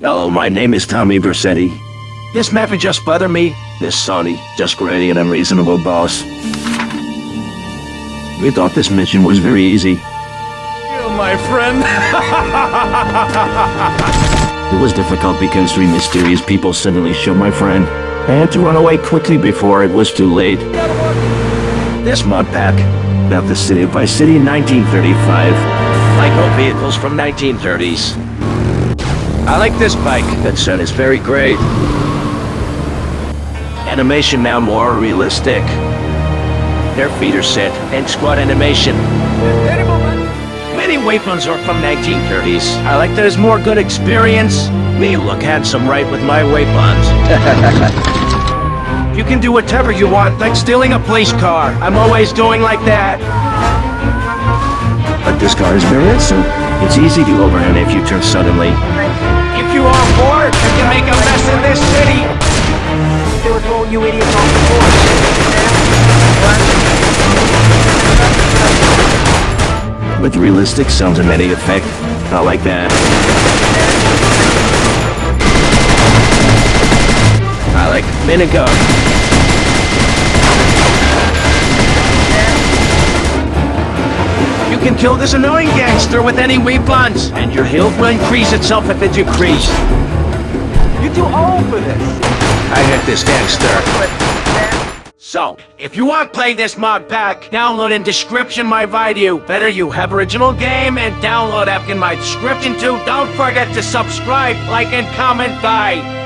Hello, my name is Tommy Vercetti. This map is just bother me. This Sonny, just great and unreasonable boss. We thought this mission was very easy. You, my friend. It was difficult because three mysterious people suddenly showed my friend. I had to run away quickly before it was too late. This mod pack, about the city of Vice City in 1935. Like vehicles from 1930s. I like this bike. That sun is very great. Animation now more realistic. Their feet are set, and squad animation. Many weapons are from 1930s. I like there's more good experience. Me look handsome right with my weapons. you can do whatever you want, like stealing a police car. I'm always doing like that. But this car is very instant. It's easy to overhand if you turn suddenly. If you are bored, you can make a mess in this city. They were throwing you idiots off the board. With realistic sounds and many effect. Not like that. I like minigun. Can kill this annoying gangster with any weapons, and your health will increase itself if it decreases. You're too old for this. I hit this gangster. So, if you want to play this mod pack, download in description my video. Better you have original game and download app in my description too. Don't forget to subscribe, like, and comment. Bye.